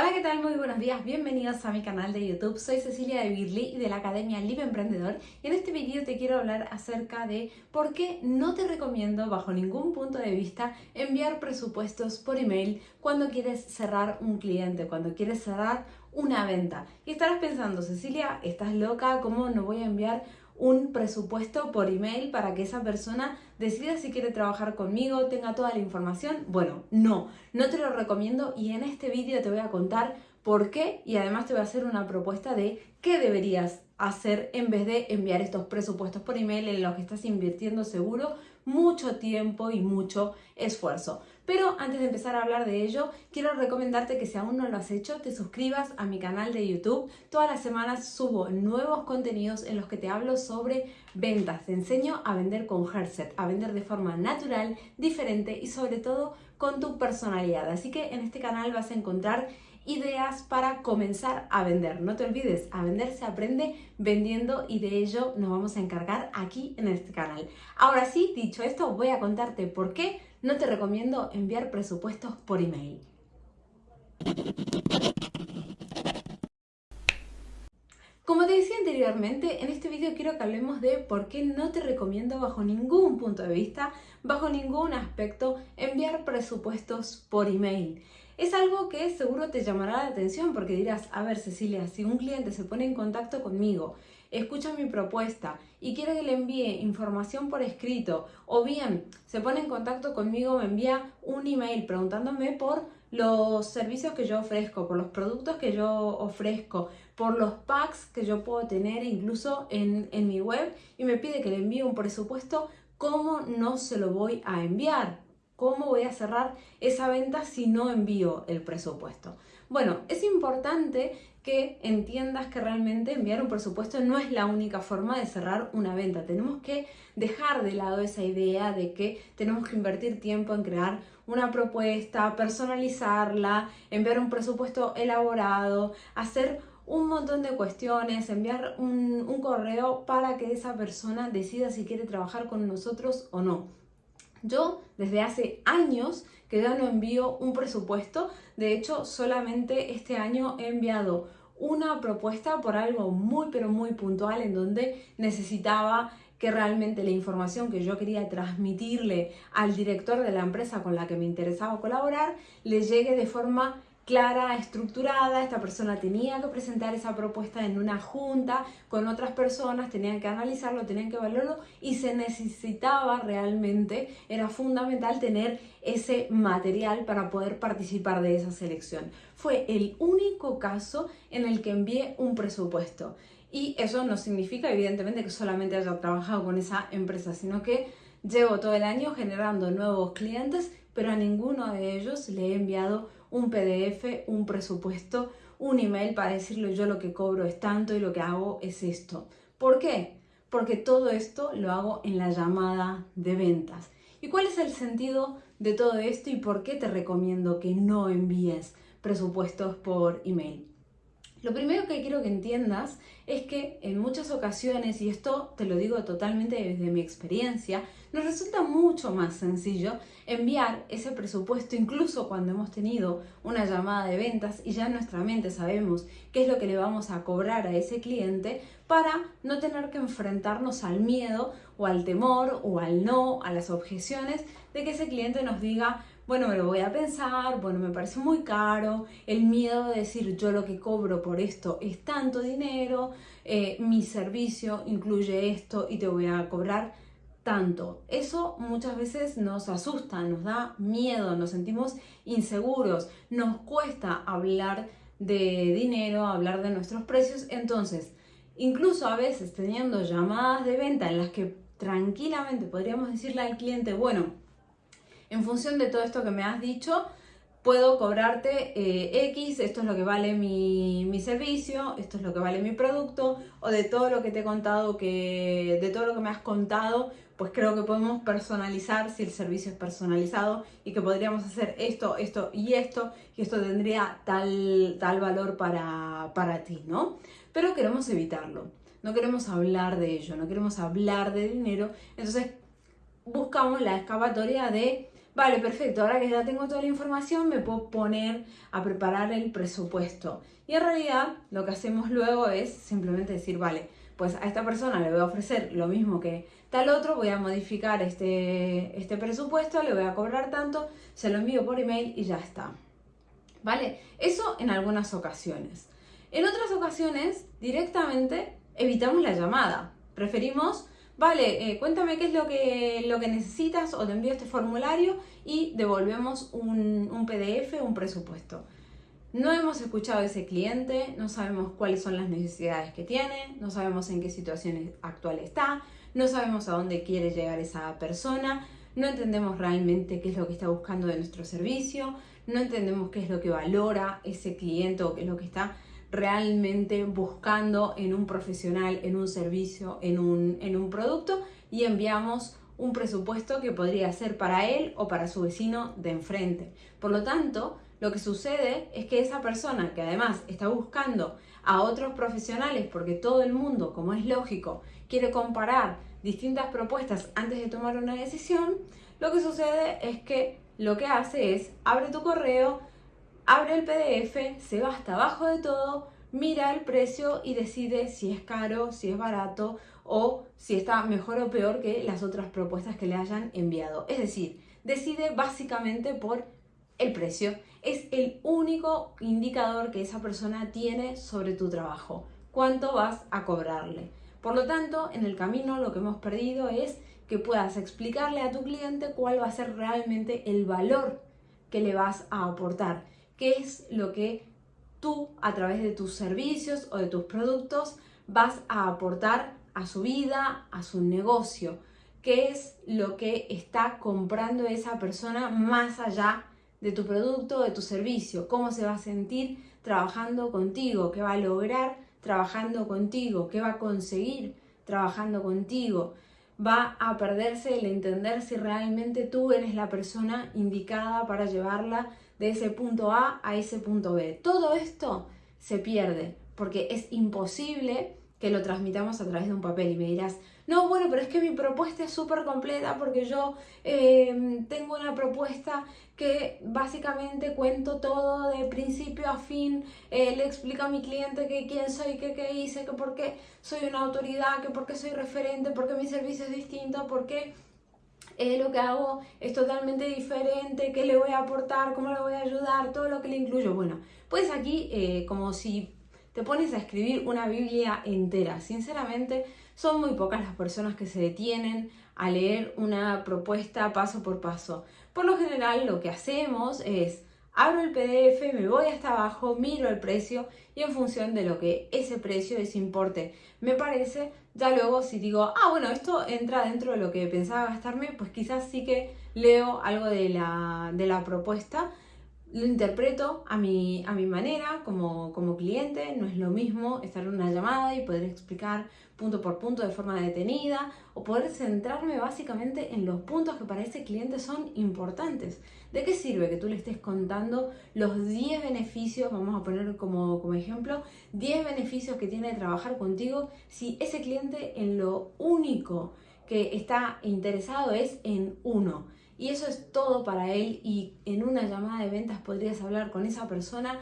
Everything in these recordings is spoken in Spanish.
Hola, ¿qué tal? Muy buenos días, bienvenidos a mi canal de YouTube. Soy Cecilia de Birli y de la Academia Live Emprendedor y en este vídeo te quiero hablar acerca de por qué no te recomiendo bajo ningún punto de vista enviar presupuestos por email cuando quieres cerrar un cliente, cuando quieres cerrar una venta. Y estarás pensando, Cecilia, ¿estás loca? ¿Cómo no voy a enviar un presupuesto por email para que esa persona decida si quiere trabajar conmigo, tenga toda la información. Bueno, no, no te lo recomiendo y en este vídeo te voy a contar por qué y además te voy a hacer una propuesta de qué deberías hacer en vez de enviar estos presupuestos por email en los que estás invirtiendo seguro mucho tiempo y mucho esfuerzo. Pero antes de empezar a hablar de ello, quiero recomendarte que si aún no lo has hecho, te suscribas a mi canal de YouTube. Todas las semanas subo nuevos contenidos en los que te hablo sobre ventas. Te enseño a vender con Herset, a vender de forma natural, diferente y sobre todo con tu personalidad. Así que en este canal vas a encontrar ideas para comenzar a vender. No te olvides, a vender se aprende vendiendo y de ello nos vamos a encargar aquí en este canal. Ahora sí, dicho esto, voy a contarte por qué no te recomiendo enviar presupuestos por email. Como te decía anteriormente, en este vídeo quiero que hablemos de por qué no te recomiendo bajo ningún punto de vista, bajo ningún aspecto, enviar presupuestos por email. Es algo que seguro te llamará la atención porque dirás, a ver Cecilia, si un cliente se pone en contacto conmigo, escucha mi propuesta y quiere que le envíe información por escrito o bien se pone en contacto conmigo, me envía un email preguntándome por los servicios que yo ofrezco, por los productos que yo ofrezco, por los packs que yo puedo tener incluso en, en mi web y me pide que le envíe un presupuesto, ¿cómo no se lo voy a enviar? ¿Cómo voy a cerrar esa venta si no envío el presupuesto? Bueno, es importante que entiendas que realmente enviar un presupuesto no es la única forma de cerrar una venta. Tenemos que dejar de lado esa idea de que tenemos que invertir tiempo en crear una propuesta, personalizarla, enviar un presupuesto elaborado, hacer un montón de cuestiones, enviar un, un correo para que esa persona decida si quiere trabajar con nosotros o no. Yo desde hace años que ya no envío un presupuesto, de hecho solamente este año he enviado una propuesta por algo muy pero muy puntual en donde necesitaba que realmente la información que yo quería transmitirle al director de la empresa con la que me interesaba colaborar le llegue de forma clara, estructurada, esta persona tenía que presentar esa propuesta en una junta con otras personas, tenían que analizarlo, tenían que valorarlo y se necesitaba realmente, era fundamental tener ese material para poder participar de esa selección. Fue el único caso en el que envié un presupuesto y eso no significa evidentemente que solamente haya trabajado con esa empresa, sino que llevo todo el año generando nuevos clientes, pero a ninguno de ellos le he enviado un PDF, un presupuesto, un email para decirle yo lo que cobro es tanto y lo que hago es esto. ¿Por qué? Porque todo esto lo hago en la llamada de ventas. ¿Y cuál es el sentido de todo esto y por qué te recomiendo que no envíes presupuestos por email? Lo primero que quiero que entiendas es que en muchas ocasiones, y esto te lo digo totalmente desde mi experiencia, nos resulta mucho más sencillo enviar ese presupuesto incluso cuando hemos tenido una llamada de ventas y ya en nuestra mente sabemos qué es lo que le vamos a cobrar a ese cliente para no tener que enfrentarnos al miedo o al temor o al no, a las objeciones de que ese cliente nos diga bueno, me lo voy a pensar, bueno, me parece muy caro, el miedo de decir yo lo que cobro por esto es tanto dinero, eh, mi servicio incluye esto y te voy a cobrar tanto. Eso muchas veces nos asusta, nos da miedo, nos sentimos inseguros, nos cuesta hablar de dinero, hablar de nuestros precios. Entonces, incluso a veces teniendo llamadas de venta en las que tranquilamente podríamos decirle al cliente, bueno, en función de todo esto que me has dicho, puedo cobrarte eh, X, esto es lo que vale mi, mi, servicio, esto es lo que vale mi producto, o de todo lo que te he contado, que, de todo lo que me has contado, pues creo que podemos personalizar si el servicio es personalizado y que podríamos hacer esto, esto y esto, y esto tendría tal, tal valor para, para ti, ¿no? Pero queremos evitarlo, no queremos hablar de ello, no queremos hablar de dinero, entonces buscamos la excavatoria de Vale, perfecto, ahora que ya tengo toda la información me puedo poner a preparar el presupuesto. Y en realidad lo que hacemos luego es simplemente decir, vale, pues a esta persona le voy a ofrecer lo mismo que tal otro, voy a modificar este, este presupuesto, le voy a cobrar tanto, se lo envío por email y ya está. ¿Vale? Eso en algunas ocasiones. En otras ocasiones, directamente evitamos la llamada. Preferimos vale, eh, cuéntame qué es lo que, lo que necesitas o te envío este formulario y devolvemos un, un PDF, un presupuesto. No hemos escuchado a ese cliente, no sabemos cuáles son las necesidades que tiene, no sabemos en qué situación actual está, no sabemos a dónde quiere llegar esa persona, no entendemos realmente qué es lo que está buscando de nuestro servicio, no entendemos qué es lo que valora ese cliente o qué es lo que está realmente buscando en un profesional, en un servicio, en un, en un producto y enviamos un presupuesto que podría ser para él o para su vecino de enfrente. Por lo tanto, lo que sucede es que esa persona que además está buscando a otros profesionales, porque todo el mundo, como es lógico, quiere comparar distintas propuestas antes de tomar una decisión, lo que sucede es que lo que hace es abre tu correo, abre el PDF, se va hasta abajo de todo, mira el precio y decide si es caro, si es barato o si está mejor o peor que las otras propuestas que le hayan enviado. Es decir, decide básicamente por el precio. Es el único indicador que esa persona tiene sobre tu trabajo. ¿Cuánto vas a cobrarle? Por lo tanto, en el camino lo que hemos perdido es que puedas explicarle a tu cliente cuál va a ser realmente el valor que le vas a aportar qué es lo que tú a través de tus servicios o de tus productos vas a aportar a su vida, a su negocio, qué es lo que está comprando esa persona más allá de tu producto, de tu servicio, cómo se va a sentir trabajando contigo, qué va a lograr trabajando contigo, qué va a conseguir trabajando contigo. Va a perderse el entender si realmente tú eres la persona indicada para llevarla de ese punto A a ese punto B. Todo esto se pierde porque es imposible que lo transmitamos a través de un papel y me dirás, no, bueno, pero es que mi propuesta es súper completa porque yo eh, tengo una propuesta que básicamente cuento todo de principio a fin, eh, le explico a mi cliente que quién soy, que qué hice, que por qué soy una autoridad, que por qué soy referente, por qué mi servicio es distinto, por qué lo que hago es totalmente diferente, qué le voy a aportar, cómo le voy a ayudar, todo lo que le incluyo. Bueno, pues aquí eh, como si te pones a escribir una Biblia entera. Sinceramente, son muy pocas las personas que se detienen a leer una propuesta paso por paso. Por lo general, lo que hacemos es abro el PDF, me voy hasta abajo, miro el precio y en función de lo que ese precio, ese importe me parece, ya luego si digo, ah, bueno, esto entra dentro de lo que pensaba gastarme, pues quizás sí que leo algo de la, de la propuesta lo interpreto a mi, a mi manera como, como, cliente, no es lo mismo estar en una llamada y poder explicar punto por punto de forma detenida o poder centrarme básicamente en los puntos que para ese cliente son importantes. ¿De qué sirve que tú le estés contando los 10 beneficios, vamos a poner como, como ejemplo, 10 beneficios que tiene de trabajar contigo si ese cliente en lo único que está interesado es en uno? Y eso es todo para él y en una llamada de ventas podrías hablar con esa persona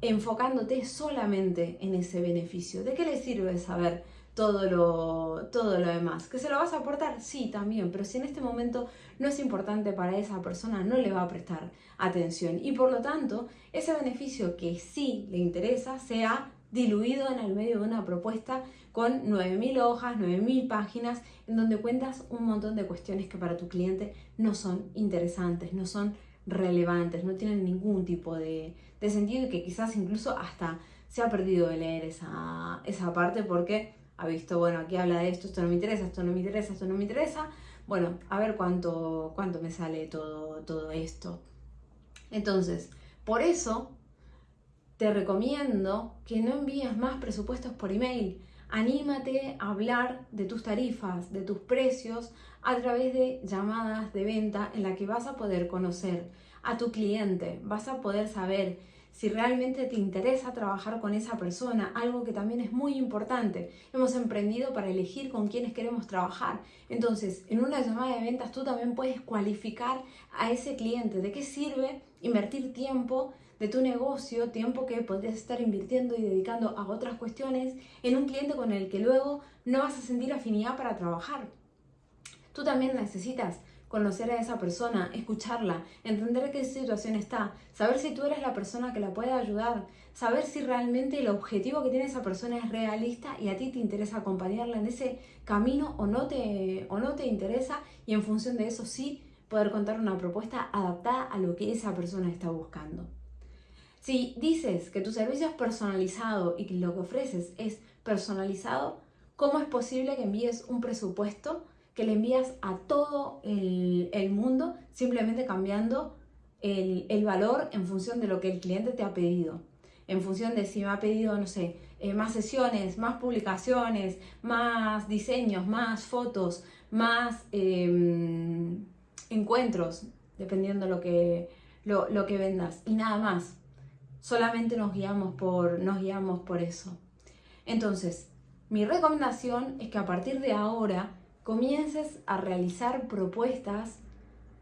enfocándote solamente en ese beneficio. ¿De qué le sirve saber todo lo, todo lo demás? ¿Que se lo vas a aportar? Sí, también, pero si en este momento no es importante para esa persona, no le va a prestar atención. Y por lo tanto, ese beneficio que sí le interesa sea diluido en el medio de una propuesta con 9.000 hojas, 9.000 páginas, en donde cuentas un montón de cuestiones que para tu cliente no son interesantes, no son relevantes, no tienen ningún tipo de, sentido y que quizás incluso hasta se ha perdido de leer esa, esa parte porque ha visto, bueno, aquí habla de esto, esto no me interesa, esto no me interesa, esto no me interesa, bueno, a ver cuánto, cuánto me sale todo, todo esto. Entonces, por eso te recomiendo que no envíes más presupuestos por email. Anímate a hablar de tus tarifas, de tus precios a través de llamadas de venta en la que vas a poder conocer a tu cliente, vas a poder saber si realmente te interesa trabajar con esa persona, algo que también es muy importante. Hemos emprendido para elegir con quiénes queremos trabajar. Entonces, en una llamada de ventas tú también puedes cualificar a ese cliente. ¿De qué sirve invertir tiempo de tu negocio, tiempo que podrías estar invirtiendo y dedicando a otras cuestiones en un cliente con el que luego no vas a sentir afinidad para trabajar? Tú también necesitas conocer a esa persona, escucharla, entender qué situación está, saber si tú eres la persona que la puede ayudar, saber si realmente el objetivo que tiene esa persona es realista y a ti te interesa acompañarla en ese camino o no te, o no te interesa y en función de eso sí poder contar una propuesta adaptada a lo que esa persona está buscando. Si dices que tu servicio es personalizado y que lo que ofreces es personalizado, ¿cómo es posible que envíes un presupuesto que le envías a todo el, mundo simplemente cambiando el, valor en función de lo que el cliente te ha pedido. En función de si me ha pedido, no sé, eh, más sesiones, más publicaciones, más diseños, más fotos, más em, encuentros, dependiendo lo que, lo, lo que vendas. Y nada más. Solamente nos guiamos por, nos guiamos por eso. Entonces, mi recomendación es que a partir de ahora comiences a realizar propuestas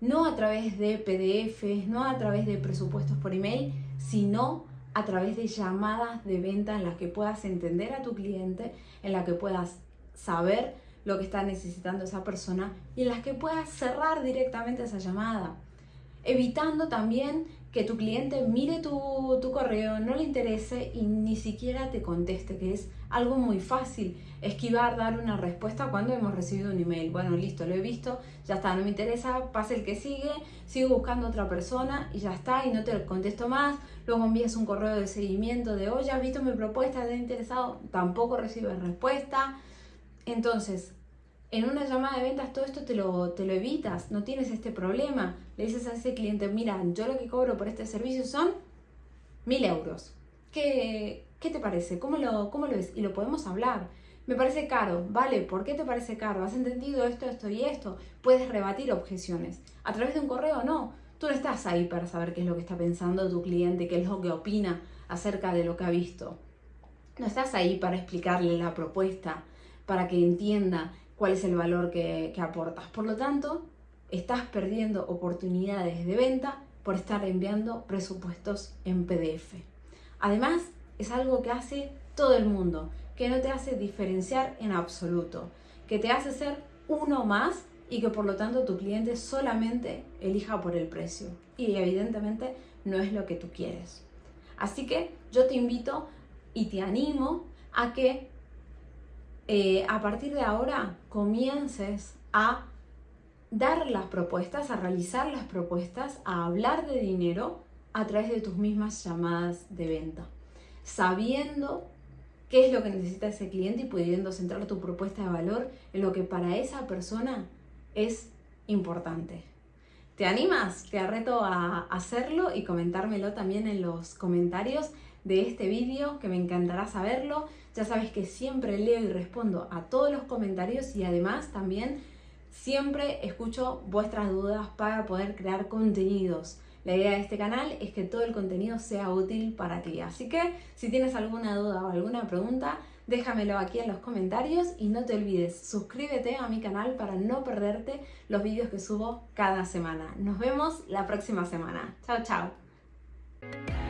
no a través de PDFs, no a través de presupuestos por email, sino a través de llamadas de venta en las que puedas entender a tu cliente, en las que puedas saber lo que está necesitando esa persona y en las que puedas cerrar directamente esa llamada, evitando también que tu cliente mire tu, tu, correo, no le interese y ni siquiera te conteste, que es algo muy fácil, esquivar, dar una respuesta cuando hemos recibido un email. Bueno, listo, lo he visto, ya está, no me interesa, pasa el que sigue, sigo buscando otra persona y ya está, y no te contesto más. Luego envías un correo de seguimiento de, oye, ¿has visto mi propuesta? ¿Te ha interesado? Tampoco recibes respuesta. Entonces, en una llamada de ventas todo esto te lo, te lo evitas, no tienes este problema. Le dices a ese cliente, mira, yo lo que cobro por este servicio son mil euros. ¿Qué, ¿Qué, te parece? ¿Cómo lo, ¿Cómo lo ves? Y lo podemos hablar. Me parece caro, ¿vale? ¿Por qué te parece caro? ¿Has entendido esto, esto y esto? Puedes rebatir objeciones. A través de un correo, no. Tú no estás ahí para saber qué es lo que está pensando tu cliente, qué es lo que opina acerca de lo que ha visto. No estás ahí para explicarle la propuesta, para que entienda cuál es el valor que, aportas. Por lo tanto, estás perdiendo oportunidades de venta por estar enviando presupuestos en PDF. Además, es algo que hace todo el mundo, que no te hace diferenciar en absoluto, que te hace ser uno más y que por lo tanto tu cliente solamente elija por el precio. Y evidentemente no es lo que tú quieres. Así que yo te invito y te animo a que eh, a partir de ahora comiences a dar las propuestas, a realizar las propuestas, a hablar de dinero a través de tus mismas llamadas de venta, sabiendo qué es lo que necesita ese cliente y pudiendo centrar tu propuesta de valor en lo que para esa persona es importante. ¿Te animas? Te reto a hacerlo y comentármelo también en los comentarios de este vídeo, que me encantará saberlo. Ya sabes que siempre leo y respondo a todos los comentarios y además también siempre escucho vuestras dudas para poder crear contenidos. La idea de este canal es que todo el contenido sea útil para ti. Así que si tienes alguna duda o alguna pregunta, déjamelo aquí en los comentarios y no te olvides, suscríbete a mi canal para no perderte los vídeos que subo cada semana. Nos vemos la próxima semana. Chao, chao.